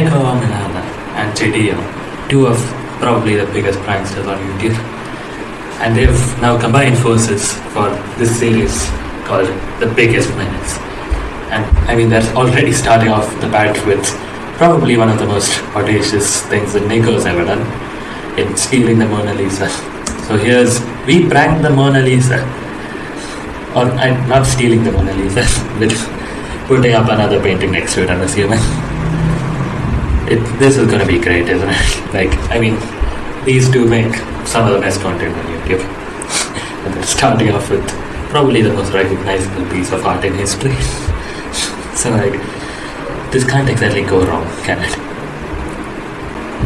Milana and Jidion, two of probably the biggest pranksters on YouTube. And they've now combined forces for this series called The Biggest Menace. And I mean, they're already starting off the bat with probably one of the most audacious things that Nico's ever done in stealing the Mona Lisa. So here's We Pranked the Mona Lisa. Or I'm not stealing the Mona Lisa, but putting up another painting next to it, I'm assuming. It, this is gonna be great, isn't it? Like, I mean, these two make some of the best content on YouTube. and starting off with probably the most recognizable piece of art in history. so, like, this can't exactly go wrong, can it?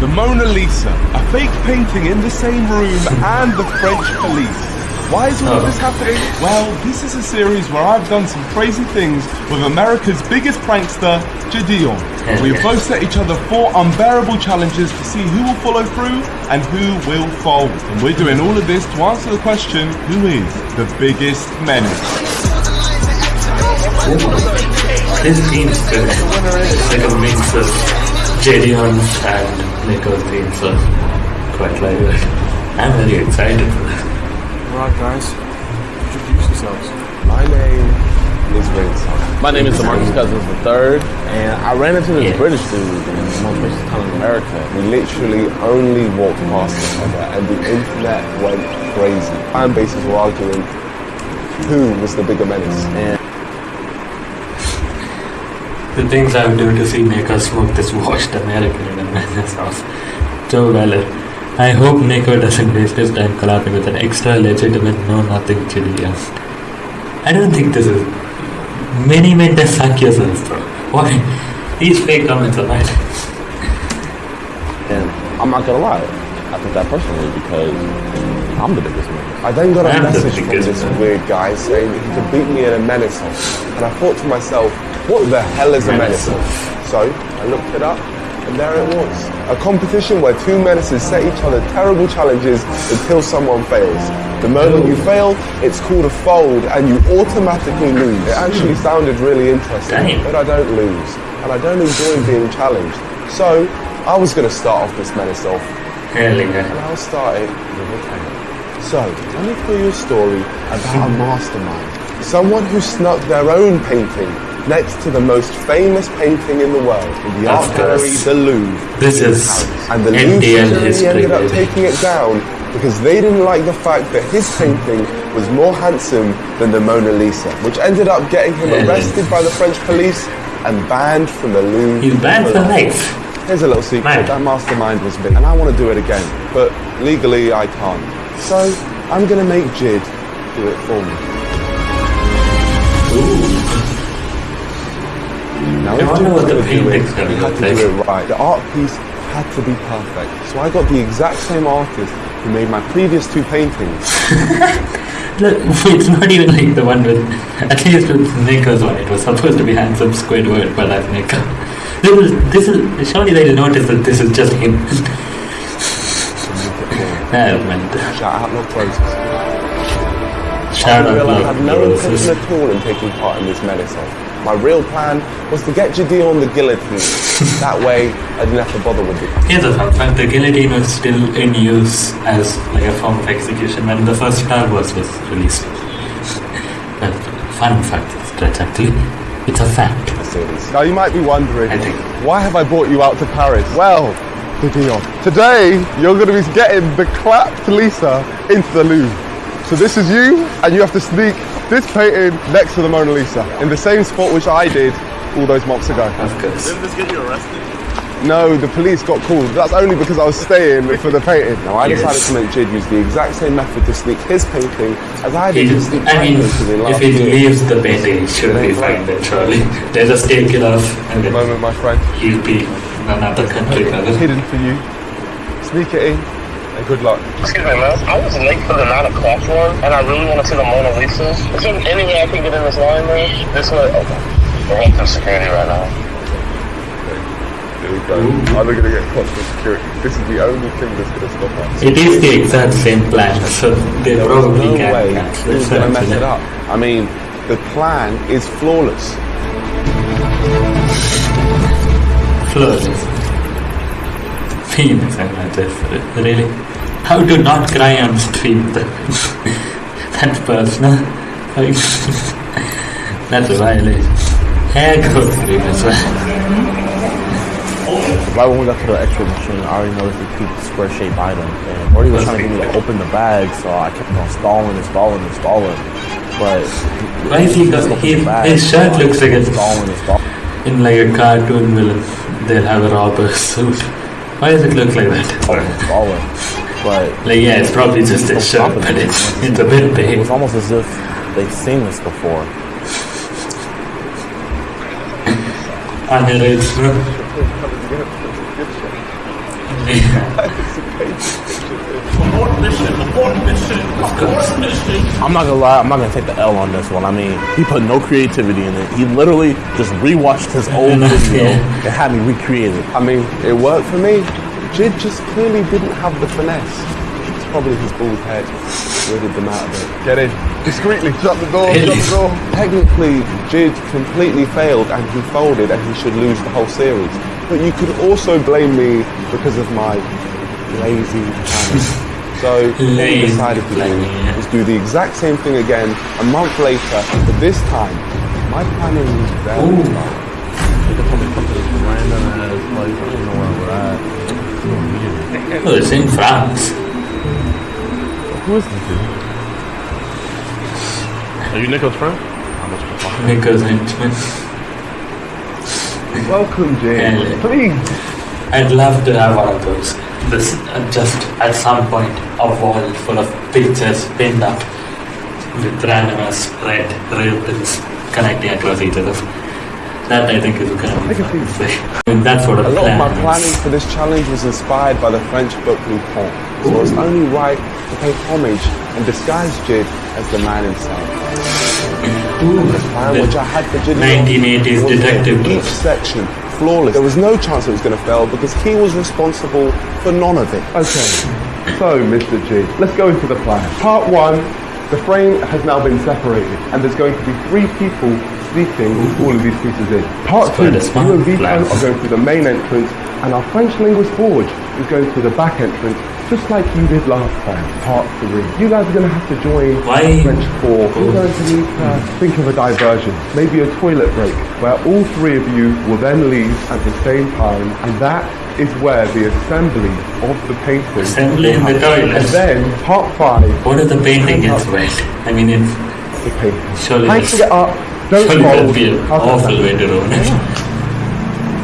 The Mona Lisa, a fake painting in the same room and the French police. Why is all of this oh. happening? Well, this is a series where I've done some crazy things with America's biggest prankster, Jidion. We've both set each other four unbearable challenges to see who will follow through and who will fold. And we're doing all of this to answer the question, who is the biggest menace? This good. It's like a mix of Jidion and Nico's theme, so quite like. I'm very excited for this. Alright guys, introduce yourselves. My name is Vincent. My name is Demarcus Cousins III, and I ran into this Yeah. British dude in the most racist town in America. We literally only walked past each other and the internet went crazy. Fan bases were arguing who was the bigger menace. And The things I would do to see Nico smoke this washed American in a man's house. Joe Weller. I hope Nico doesn't waste his time collabing with an extra legitimate know nothing Chilean. I don't think this is. Many men just suck yourself, bro. Why? These fake comments are bad. and I'm not gonna lie, I took that personally because I'm the biggest man. I then got a I'm message from biggest this man. weird guy saying that he could beat me in a menace off. And I thought to myself, what the hell is a menace Menace off? So I looked it up and there it was. A competition where two menaces set each other terrible challenges until someone fails. The moment you fail, it's called a fold and you automatically lose. It actually hmm. sounded really interesting, but I don't lose. And I don't enjoy being challenged. So I was going to start off this menace off and. I'll start it with a tale. So, let me tell you a story about a mastermind. Someone who snuck their own painting next to the most famous painting in the world, in the Of art gallery, the Louvre. This is And the Louvre NDL security history, ended up taking it down because they didn't like the fact that his painting was more handsome than the Mona Lisa, which ended up getting him arrested by the French police and banned from the Louvre. He's banned for life. Here's a little secret. Man. That mastermind was me, and I want to do it again, but legally I can't. So I'm gonna make Jid do it for me. Now, I if wonder Jid what the gonna do it, painting's gonna had look to like. do it right. The art piece had to be perfect. So I got the exact same artist who made my previous two paintings. Look, it's not even like the one with, at least with Nico's one, it was supposed to be handsome Squidward, but that's Nico. This is, this is, surely they'll notice that this is just him. Man. Shout out Love Roses. Shout I out realised I Love had no Roses. intention at all in taking part in this menace off. My real plan was to get Jidi on the guillotine. that way, I didn't have to bother with it. Here's a fun fact, the guillotine was still in use as like a form of execution when the first Star Wars was released. well, fun fact, stretch actually. It's a fact. Now you might be wondering, I think- why have I brought you out to Paris? Well, Jidion, today you're going to be getting the clapped Lisa into the Louvre. So this is you, and you have to sneak this painting next to the Mona Lisa in the same spot which I did all those months ago. Of course. Didn't this get you arrested? No, the police got called. That's only because I was staying for the painting. Now I Yes. decided to make Jid use the exact same method to sneak his painting as I did to sneak I my mean, painting in if he year. leaves the painting, he should be fine then, surely. They just take it off and The then moment, my friend. he'll be in another country. brother. hidden for you. Sneak it in, and good luck. Excuse me, man. I was late for the 9 o'clock one, and I really want to see the Mona Lisa. Is there any way I can get in this line, man? This way? Okay. We're going through security right now. Here we go. Oh, I'm gonna get caught for security. This is the only thing that's gonna stop us. It is the exact same plan, so they There probably no can way cancel gonna mess it up. I mean, the plan is flawless. Flawless. penis and that's it for it. Really? How to not cry on stream? that's personal. That's a violation. Hair growth cream as well. Right when we got to the X-ray machine, I already noticed they keep square shaped items. And Morty was trying to get me to open the bag, so I kept on stalling and stalling and stalling. But Why is he got he, his shirt looks like a stalling and stalling. in like a cartoon villain. They'll have a robber suit. Why does it look like that? and stalling. But Like yeah, it's probably just a shirt, but it's it's a bit it big. was almost as if they've seen this before. And it is. Of. Uh, I'm not gonna lie, I'm not gonna take the L on this one. I mean, he put no creativity in it. He literally just rewatched his old video yeah. and had me recreate it. I mean, it worked for me. Jid just clearly didn't have the finesse. It's probably his bald head. Weirded them out a bit. Get in. Discreetly. Shut the door. Shut the door. Technically, Jid completely failed and he folded and he should lose the whole series. But you could also blame me because of my lazy planning. So what we decided to do planning, yeah. is do the exact same thing again a month later, but this time my planning was very Ooh. thorough. They told me to come to this random ass place. I don't know where we're at. Oh, it's in France. Who is this dude? Are you Nico's friend? How much of Nico's henchman. Welcome, Jid. Yeah. Please. I'd love to have one of those. This uh, just at some point a wall full of pictures pinned up with random ass red ribbons connecting across each other. That I think is going to be fun. I mean, that's what a A lot of plan my is. planning for this challenge was inspired by the French book Lupin, so it's only right to pay homage and disguise Jid as the man himself. Ooh, The plan which I had for Jid 1980s was detective each section flawless. There was no chance it was going to fail because he was responsible for none of it. Okay, so Mr. G, let's go into the plan. Part one, the frame has now been separated and there's going to be three people sleeping with all of these pieces in. Part two, a smart you and Vito plan. are going through the main entrance and our French linguist Forge is going through the back entrance just like you did last time. Part three, you guys are going to have to join Why- French four. You're going to need to think of a diversion, maybe a toilet break, where all three of you will then leave at the same time, and that is where the assembly of the painting Assembly in the toilet? And then part five, What if the painting gets wet? I mean, it's the painting. surely that's, it up, don't surely that'd be an awful way to ruin it.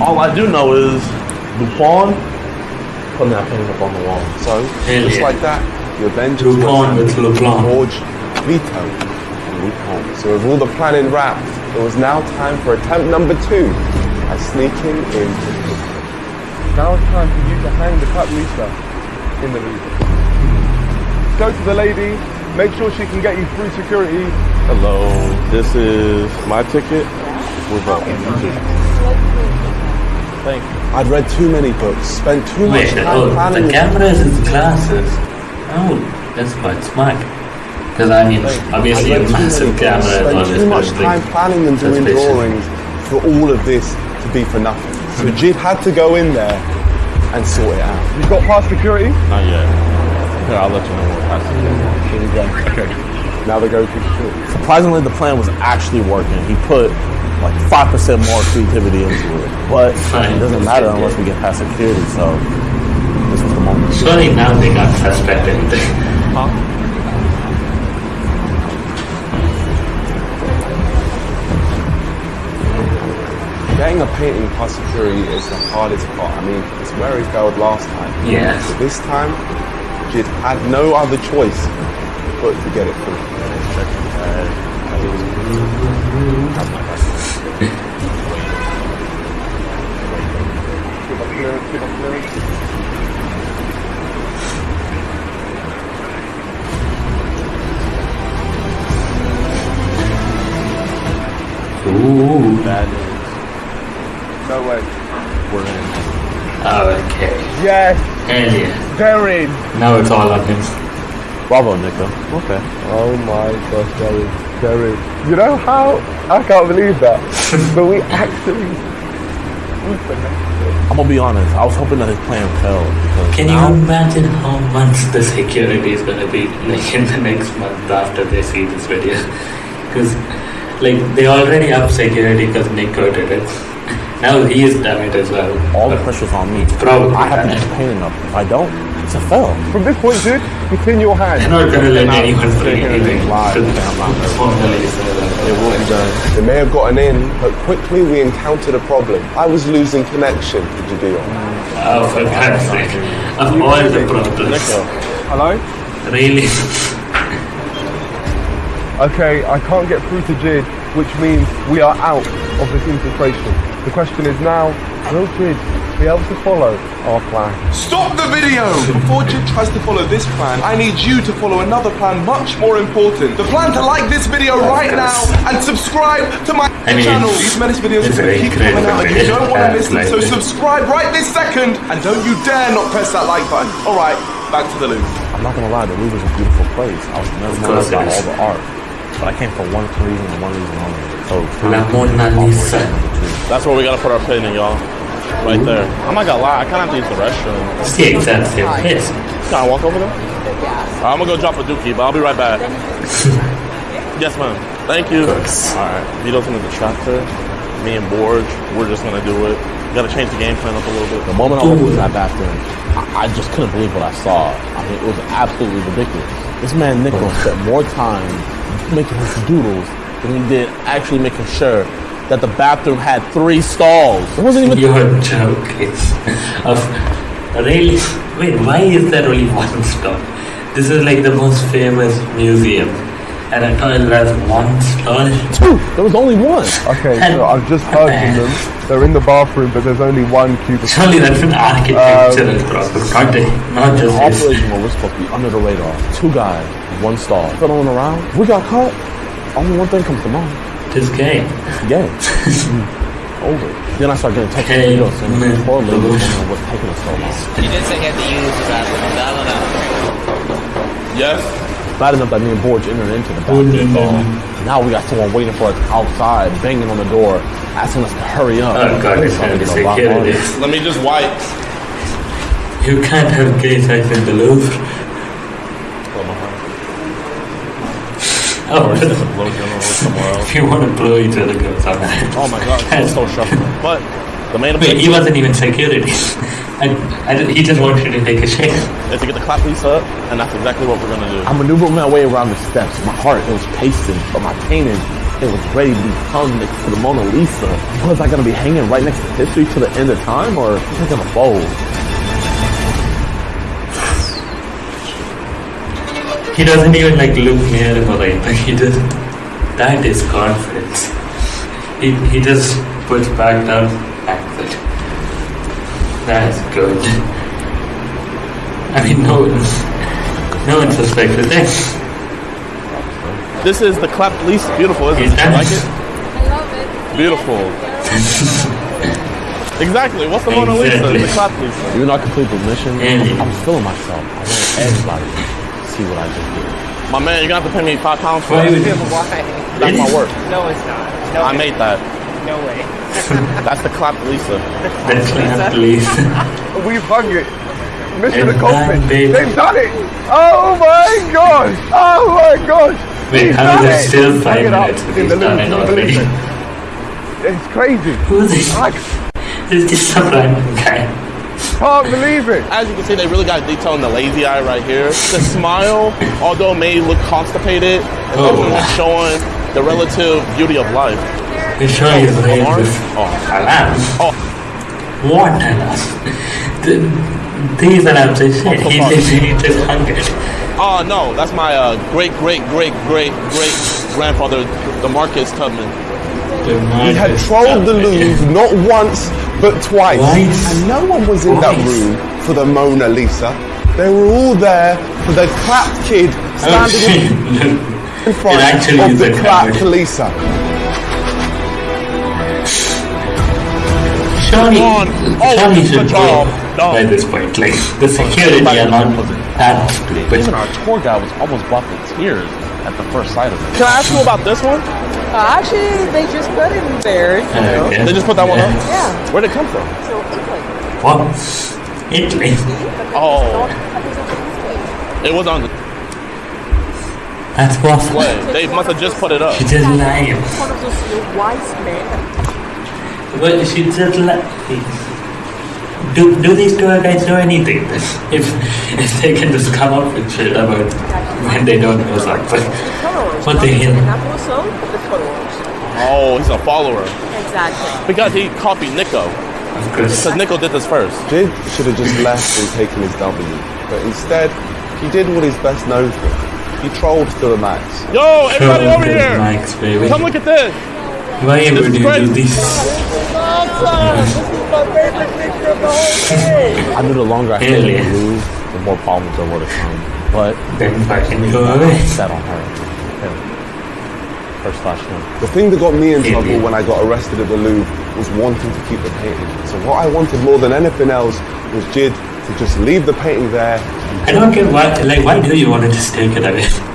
All I do know is Lupin putting that painting up on the wall. So, Hell just yeah. like that, your vengeance Lupin was with Lupin. Forge, Vito, and Lupin. So with all the planning wrapped, it was now time for attempt number two, by sneaking in. Now it's time for you to hang the cut Lisa in the Louvre. Go to the lady, make sure she can get you through security. Hello, this is my ticket. We're voting. Thank you. I'd read too many books, spent too much Wait, time oh, planning the this. cameras is glasses. Oh, that's quite smart. Because I mean, obviously I a read too many massive books, camera is spent always too much good thing. time planning and doing Suspicious. drawings for all of this to be for nothing. So hmm. Jid had to go in there and sort it out. You've got past security? Not yet. Okay, I'll let you know what happens. Here we go. Okay. Now they go through security. Surprisingly, the plan was actually working. He put like five percent more creativity into it, but Fine. it doesn't matter unless we get past security. So this was the moment. Surely now they can't suspect anything. Getting a painting past security is the hardest part. I mean, it's where he failed last time. Yes. But this time, Jid had no other choice but to get it through. Give up clearance, give up clearance. Ooh. Bad No way. We're in. Oh, Okay. Yes, Hell yeah. they're in. Now it's all on him. Bravo, Nico. Okay. Oh my gosh, Derry, Derry. You know how? I can't believe that. but we actually I'm gonna be honest. I was hoping that his plan failed. because Can you imagine how much the security is gonna be like in the next month after they see this video? Because like they already up security because Nick quoted it. Now he is done it as well. all the pressure's on me. Probably. I have to get paid enough. If I don't, it's a fail. From this point, dude, you clean your They're hands. not gonna let They're anyone sitting bring here anything being live. to They're not nervous. formally say that. It will be done. They may have gotten in, but quickly we encountered a problem. I was losing connection to Jidion. Oh, for God's sake. Of all the problems. Hello? Really? Okay, I can't get through to Jid, which means we are out of this infiltration. The question is now, will Jid be able to follow our plan? Stop the video! Before Jid tries to follow this plan, I need you to follow another plan much more important. The plan to like this video right now and subscribe to my I mean, channel. These menace videos are going to keep coming out and you don't want to miss them. So subscribe right this second and don't you dare not press that like button. Alright, back to the loop. I'm not gonna lie, the Louvre is a beautiful place. I was mesmerized course it by all the art. But I came for one reason and one reason only. So La Mona Lisa. That's where we gotta put our pin in, y'all. Right there. I'm not gonna lie, I kinda have to use the restroom. It's the exact same place. Can I walk over there? Alright, I'm gonna go drop a dookie, but I'll be right back. yes, ma'am. Thank you. Alright, Vito's gonna distract her. Me and Borge, we're just gonna do it. We gotta change the game plan up a little bit. The moment I walked into that bathroom, I, I just couldn't believe what I saw. I mean, it was absolutely ridiculous. This man Nichols spent more time making his doodles than he did actually making sure that the bathroom had three stalls. It wasn't even. Your joke is of really. Wait, why is there only one stall? This is like the most famous museum, and a toilet has one stall. Two. There was only one. Okay, so I've just heard from them. They're in the bathroom, but there's only one cubicle. Surely that's an architectural um, problem, not, a, not The just this. operation where we're supposed to be under the radar. Two guys, one stall. Fiddling around. We got caught. Only one thing comes to mind. This game. Game. Over. Then I start getting texts from Hey, Vito saying, man. poor lady, wondering what's taking us so long. You didn't say he had to use the bathroom. No, no, no. Yes? Bad enough that me and Borge entered into the bathroom mm-hmm. stall. Now we got someone waiting for us outside, banging on the door, asking us to hurry up. Oh god, it's gonna gonna get a lot security. longer. Let me just wipe. You can't have gay sex in the Louvre. Oh, oh Blow general somewhere if you want to blow each other, go somewhere. Oh my god, it's so shuffling. But the main Wait, he wasn't even security. I, I, he just wants you to take a shit. is to get the clap piece up, and that's exactly what we're gonna do. I maneuvered my way around the steps. My heart, it was pacing, but my painting, it was ready to be hung next to the Mona Lisa. Was I gonna be hanging right next to history to the end of time, or was I gonna fold? He doesn't even like look near him or anything. He just that is confidence. He he just puts back down backward. That's good. I mean, no one, no one suspected that. This is the clap least beautiful, isn't He's it? You like it. it? I love it. Beautiful. Exactly. What's the Mona Lisa? Exactly. The clap Lisa. Even though I completed the mission, Yeah. I was feeling myself. I want everybody to see what I just did. My man, you're gonna have to pay me five pounds for Why that. would you? Why? That's my work. No, it's not. No, I made that. no way. That's the clap Lisa. That's not please. We've hung it. Mission And accomplished. They've done it. Oh my god. Oh my god. Wait, He's how is it still He's five it up minutes? in He's the done it already. It's crazy. Who's this? I This is just some random guy. can't believe it. As you can see, they really got detail in the lazy eye right here. The smile, although may look constipated, is Oh. showing the relative beauty of life. He's showing his alarm? with Oh. alarms. Oh. What alarms? The- These alarms are shit. He Oh, just, he just hung it. Oh no, that's my uh, great great great great great grandfather, the Marcus Tubman. We had trolled the Louvre not once but twice. Twice? And no one was in that room for the Mona Lisa. They were all there for the clapped kid Oh standing shit. in front It actually of is the clapped. Lisa. Surely, on. Oh, surely should good go job. No. by this point. Like, the security are not that stupid. Even our tour guide was almost brought to tears at the first sight of it. Can I ask you about this one? Uh, actually, they just put it in there. You know. Okay. They just put that one up? Yeah. Where'd it come from? So Italy. What? Italy? Oh, it was on the That's what? way. They must have just put it up. She just lying. One of those uh, wise men. Well, she just li- do, do these tour guides know anything? If, if they can just come up with shit about when they don't know something. Followers. What the hell? And also the followers. Oh, he's a follower. Exactly. Because he copied Nico. Of course. Because Nico did this first. Jid should have just left and taken his W, but instead, he did what he's best known for. He trolled to the max. Yo, everybody Show over here! Max, baby. Come look at this! Why This would you do this? I knew the longer I stayed in the Louvre, the more problems there were to come. But Then fucking go I away. set on her. Him. Her slash him. The thing that got me in trouble yeah. when I got arrested at the Louvre was wanting to keep the painting. So what I wanted more than anything else was Jid to just leave the painting there. I don't get why, like, why do you want to just take it away?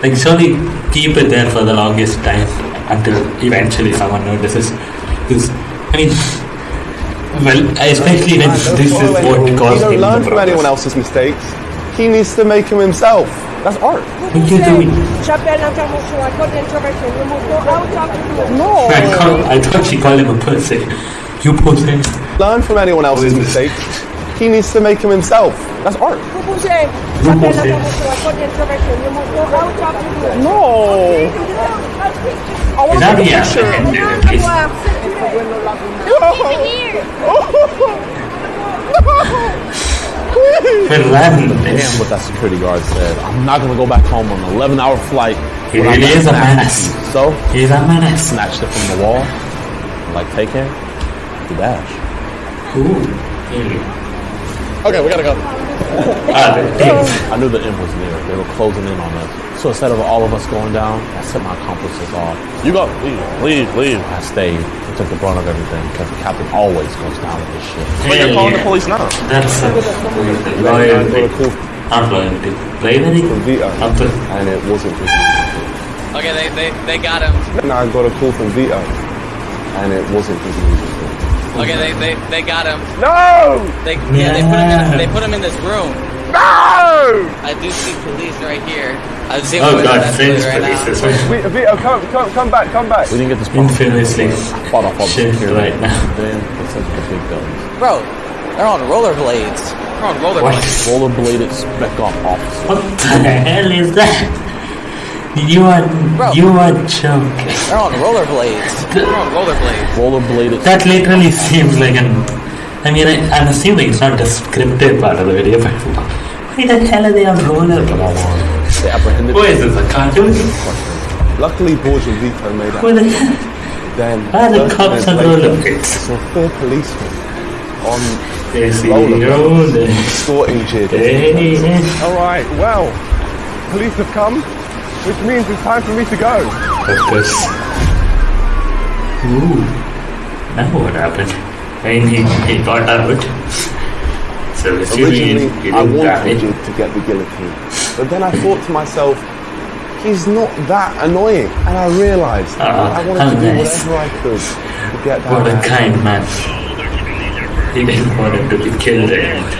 Like, surely keep it there for the longest time until eventually someone notices. Because, I mean, well, especially when this is what he caused don't him learn the from anyone else's mistakes. He needs to make them himself. That's art. What are you doing? J'appelle l'intervention à code d'intervention. Le moto out of No. I, call, I thought she called him a pussy. You pussy. Learn from anyone else's mistakes. He needs to make them himself. That's art. Proposé. J'appelle l'intervention à code d'intervention. Le moto out of No! I want Is to that take the a picture. answer? Please. Well, run. Damn what that security guard said. I'm not gonna go back home on an 11 hour flight. He when really is a snatched menace. from you. So, He's a menace. snatched it from the wall, like taken, the dash. Ooh. Really. Okay, we gotta go. Damn. I knew the end was near. They were closing in on us. So instead of all of us going down, I sent my accomplices off. You go, leave, leave, leave. I stayed and took the brunt of everything because the captain always goes down with this shit. But you're Hell calling the police now. That's a I loyalty. got a call Not loyalty. Loyalty? from Vito, Not the- and it wasn't his music. Okay, they, they, they got him. And I got a call from Vito, and it wasn't his music. Okay, they, they, they got him. No! They yeah, they put him in they put him in this room. No! I do see police right here. I see Oh god, with French right police now. as well. Vito, Vito, oh, come, come, come back, come back. We didn't get this Infamously I fought off all the shit security. right now. And then they sent the big guns. Bro, they're on rollerblades. They're on rollerblades. Rollerbladed spec off officer. What the hell is that? You are Bro. you are joking. They're on rollerblades. They're on rollerblades. Rollerbladed. That literally seems like an. I mean, I, I'm assuming it's not the scripted part of the video, but why the hell are they on roller? They apprehended Who is this? A cartoon? Luckily, Borgia and Vito made up. Who the hell? Then, Why are the 30 cops minutes on later, rollerblades? saw four policemen on They see rollerblades roller. escorting Jid. All right, well, police have come, which means it's time for me to go. of course. Ooh. Now what happened? I mean, he, he got out. So assuming Originally, he I didn't wanted die. Jid to get the guillotine, but then I thought to myself, he's not that annoying, and I realised Ah, I wanted how to do nice. whatever I could to get that. What a man. kind man. He didn't want him to be killed anymore.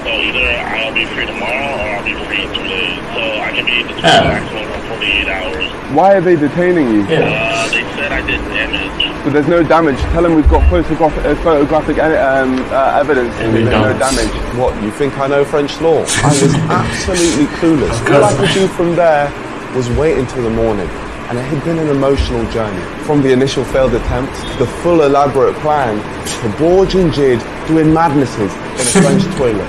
So either I'll be free tomorrow or I'll be free in two days. So I can be the Ah. maximum for 48 hours. Why are they detaining you? Yeah. Uh, they said I did damage. But there's no damage. Tell them we've got photographic, uh, photographic um, uh, evidence. And we there's no damage. What, you think I know French law? I was absolutely clueless. All I could do from there was wait until the morning. And it had been an emotional journey. From the initial failed attempt, the full elaborate plan, to Borge and Jid doing madnesses in a French toilet.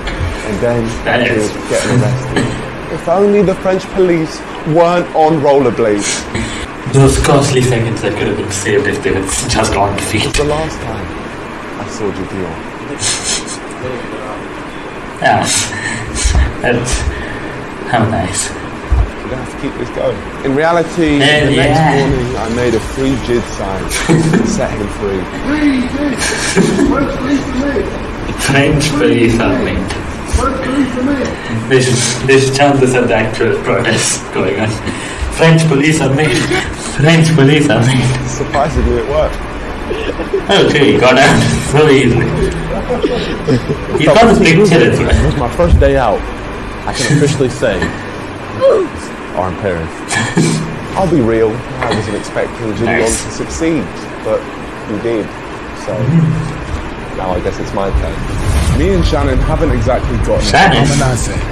And then Jid getting arrested. If only the French police weren't on rollerblades. Those costly seconds that could have been saved if they were just on feet. The last time I saw Jidion. Yeah. That's how nice. We're gonna have to keep this going. In reality, Hell the yeah. next morning I made a free JID sign to set him free. French police are linked. There's, there's chances of the actual protest going on. French police are made. French police are made. Surprisingly, it worked. Okay, he got out so easily. He got his picture as It was my first day out. I can officially say, are in Paris. I'll be real. I wasn't expecting Jidion Nice. to succeed, but he did. So now I guess it's my turn. Me and Shannon haven't exactly gotten Shannon?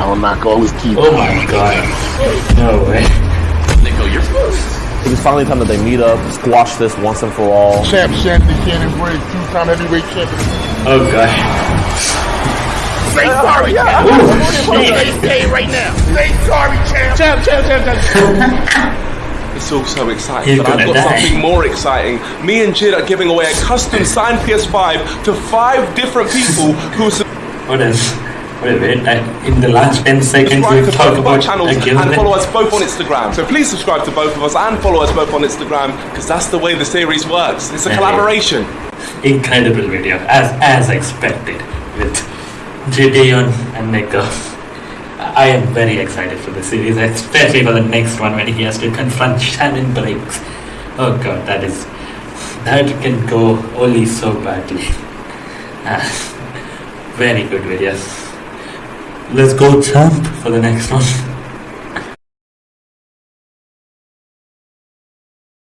I'll knock all his teeth Oh my god. No way. Nico, you're It is finally time that they meet up, squash this once and for all. Champ Shannon Cannon Briggs, two-time heavyweight champion. Oh god. Say sorry, champ. Say, say it right now. Say sorry, champ. Champ, champ, champ, champ. It's also exciting, He's but I've got die. something more exciting. Me and Jid are giving away a custom signed PS5 to five different people who What else? Wait. I- In the last 10 seconds, subscribe we to talk both about channels and follow us both on Instagram. So please subscribe to both of us and follow us both on Instagram because that's the way the series works. It's a collaboration. Incredible video, as as expected, with Jidion and Nico. I am very excited for the series, especially for the next one when he has to confront Shannon Briggs. Oh god, that is that can go only so badly. Ah, very good video. Let's go champ for the next one.